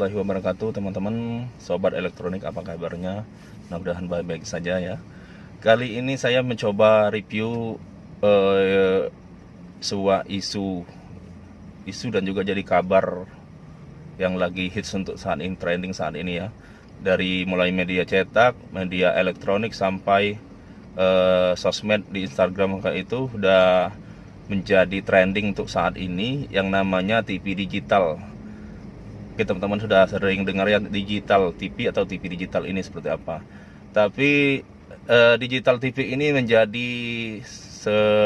warahmatullahi wabarakatuh teman-teman. Sobat elektronik apa kabarnya? Mudah-mudahan baik-baik saja ya. Kali ini saya mencoba review eh, Sebuah isu. Isu dan juga jadi kabar Yang lagi hits untuk saat ini Trending saat ini ya. Dari mulai media cetak Media elektronik sampai eh, Sosmed di Instagram kayak itu Udah menjadi trending untuk saat ini Yang namanya TV digital Oke teman-teman sudah sering dengar ya digital TV atau TV digital ini seperti apa. Tapi eh, digital TV ini menjadi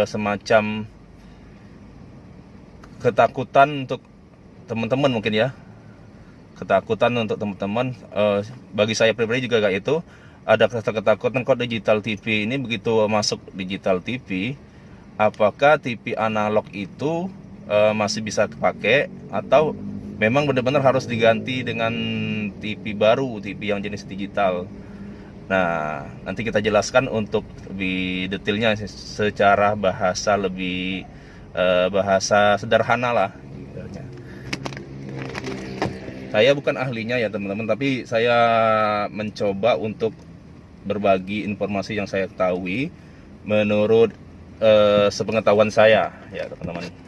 semacam ketakutan untuk teman-teman mungkin ya. Ketakutan untuk teman-teman. Eh, bagi saya pribadi juga kayak itu. Ada ketakutan kok digital TV ini begitu masuk digital TV. Apakah TV analog itu eh, masih bisa dipakai atau memang benar-benar harus diganti dengan TV baru, TV yang jenis digital. Nah, nanti kita jelaskan untuk lebih detailnya secara bahasa lebih eh, bahasa sederhana lah. Saya bukan ahlinya ya teman-teman, tapi saya mencoba untuk berbagi informasi yang saya ketahui menurut eh, sepengetahuan saya ya teman-teman.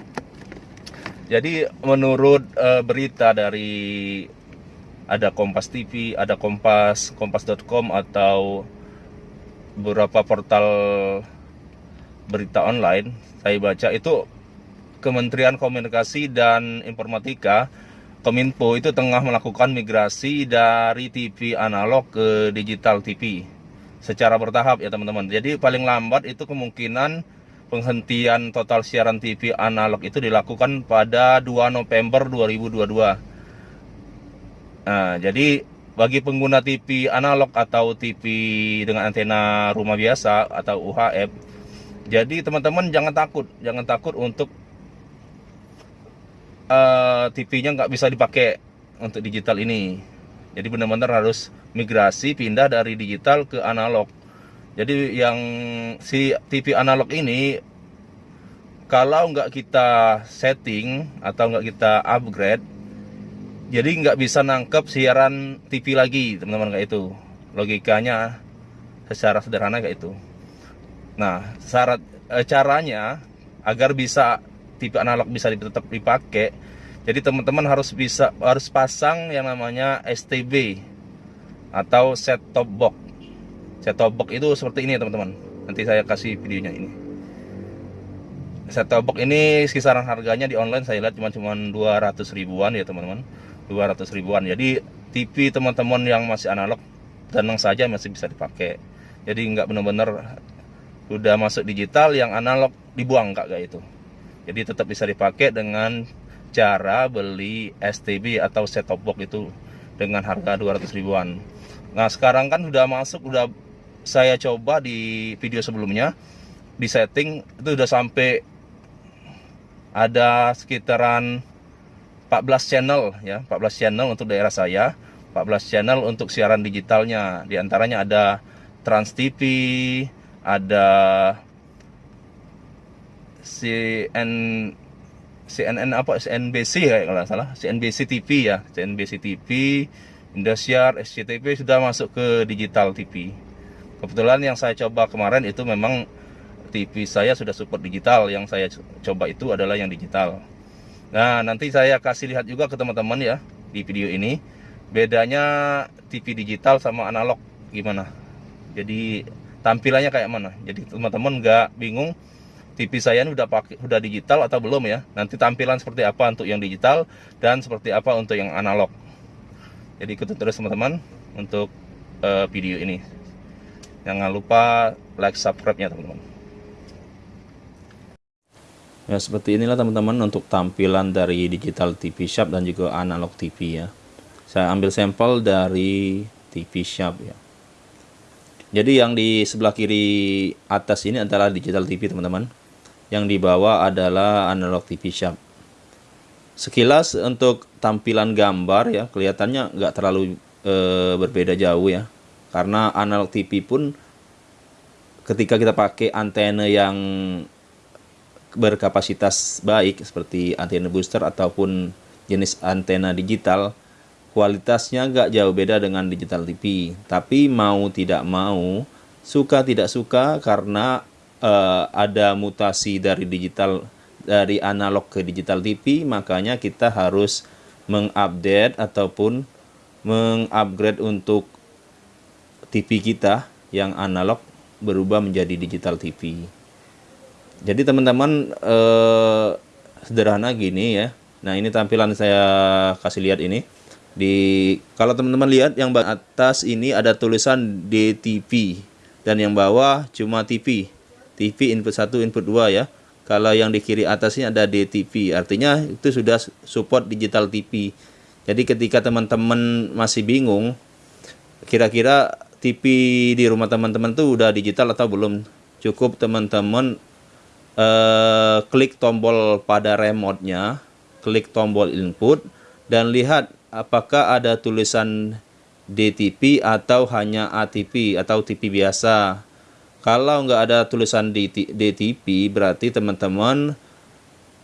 Jadi menurut uh, berita dari ada Kompas TV, ada Kompas, kompas.com atau beberapa portal berita online saya baca itu Kementerian Komunikasi dan Informatika Kominfo itu tengah melakukan migrasi dari TV analog ke digital TV secara bertahap ya teman-teman. Jadi paling lambat itu kemungkinan penghentian total siaran TV analog itu dilakukan pada 2 November 2022. Nah, jadi bagi pengguna TV analog atau TV dengan antena rumah biasa atau UHF, jadi teman-teman jangan takut, jangan takut untuk uh, eh, TV-nya nggak bisa dipakai untuk digital ini. Jadi benar-benar harus migrasi pindah dari digital ke analog. Jadi yang si TV analog ini kalau nggak kita setting atau nggak kita upgrade, jadi nggak bisa nangkep siaran TV lagi teman-teman kayak itu. Logikanya secara sederhana kayak itu. Nah, syarat e, caranya agar bisa TV analog bisa tetap dipakai, jadi teman-teman harus bisa harus pasang yang namanya STB atau set top box set top box itu seperti ini ya teman-teman. Nanti saya kasih videonya ini. Set top box ini kisaran harganya di online saya lihat cuma cuma 200 ribuan ya teman-teman. 200 ribuan. Jadi TV teman-teman yang masih analog tenang saja masih bisa dipakai. Jadi nggak benar-benar udah masuk digital yang analog dibuang kak kayak itu. Jadi tetap bisa dipakai dengan cara beli STB atau set top box itu dengan harga 200 ribuan. Nah sekarang kan sudah masuk udah saya coba di video sebelumnya di setting itu udah sampai ada sekitaran 14 channel ya 14 channel untuk daerah saya 14 channel untuk siaran digitalnya. Di antaranya ada Trans TV ada CN CNN apa? CNBC ya kalau salah. CNBC TV ya CNBC TV Indosiar SCTV sudah masuk ke digital TV kebetulan yang saya coba kemarin itu memang TV saya sudah support digital. Yang saya coba itu adalah yang digital. Nah nanti saya kasih lihat juga ke teman-teman ya di video ini. Bedanya TV digital sama analog gimana? Jadi tampilannya kayak mana? Jadi teman-teman nggak bingung TV saya ini udah pakai udah digital atau belum ya? Nanti tampilan seperti apa untuk yang digital dan seperti apa untuk yang analog. Jadi ikutin terus teman-teman untuk uh, video ini Jangan lupa like subscribe-nya teman-teman. Ya seperti inilah teman-teman untuk tampilan dari digital TV Shop dan juga analog TV ya. Saya ambil sampel dari TV Shop ya. Jadi yang di sebelah kiri atas ini adalah digital TV teman-teman. Yang di bawah adalah analog TV Shop. Sekilas untuk tampilan gambar ya kelihatannya nggak terlalu e, berbeda jauh ya karena analog TV pun ketika kita pakai antena yang berkapasitas baik seperti antena booster ataupun jenis antena digital kualitasnya nggak jauh beda dengan digital TV tapi mau tidak mau suka tidak suka karena uh, ada mutasi dari digital dari analog ke digital TV makanya kita harus mengupdate ataupun mengupgrade untuk TV kita yang analog berubah menjadi digital TV jadi teman-teman eh, sederhana gini ya. Nah ini tampilan saya kasih lihat ini. Di kalau teman-teman lihat yang atas ini ada tulisan DTV dan yang bawah cuma TV TV input 1 input 2 ya. Kalau yang di kiri atas ini ada DTV artinya itu sudah support digital TV jadi ketika teman-teman masih bingung kira-kira TV di rumah teman-teman tuh udah digital atau belum cukup teman-teman eh, klik tombol pada remote-nya klik tombol input dan lihat apakah ada tulisan DTP atau hanya ATP atau TV biasa. Kalau nggak ada tulisan DTP berarti teman-teman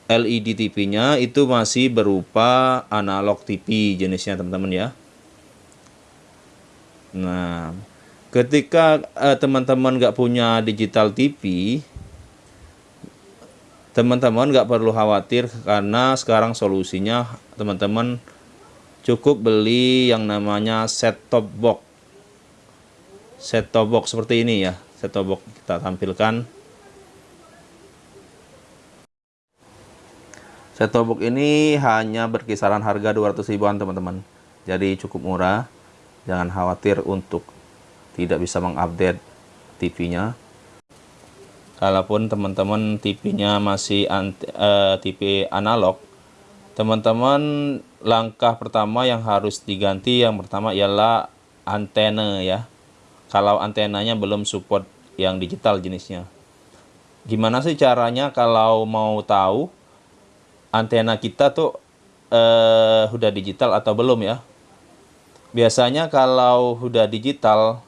LED TV-nya itu masih berupa analog TV jenisnya teman-teman ya. Nah, ketika eh, teman-teman nggak punya digital TV, teman-teman nggak perlu khawatir karena sekarang solusinya teman-teman cukup beli yang namanya set top box. Set top box seperti ini ya set top box kita tampilkan. Set top box ini hanya berkisaran harga 200 ribuan teman-teman. Jadi cukup murah jangan khawatir untuk tidak bisa mengupdate TV nya kalaupun teman-teman TV nya masih anti, uh, eh, TV analog teman-teman langkah pertama yang harus diganti yang pertama ialah antena ya. Kalau antenanya belum support yang digital jenisnya. Gimana sih caranya kalau mau tahu antena kita tuh eh, udah digital atau belum ya biasanya kalau udah digital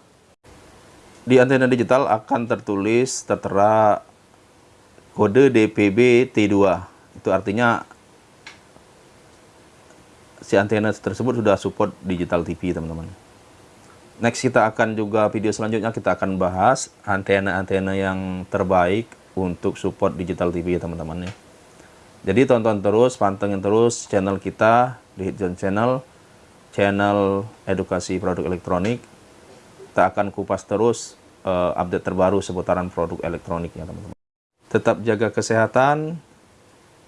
di antena digital akan tertulis tertera kode DPB T2 itu artinya si antena tersebut sudah support digital TV teman-teman. Next kita akan juga video selanjutnya kita akan bahas antena-antena yang terbaik untuk support digital TV teman-teman ya. Jadi tonton terus pantengin terus channel kita di Hitzone Channel channel edukasi produk elektronik. Kita akan kupas terus uh, update terbaru seputaran produk elektronik ya teman-teman. Tetap jaga kesehatan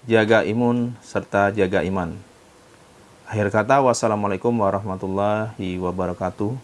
jaga imun serta jaga iman. Akhir kata, wassalamualaikum warahmatullahi wabarakatuh.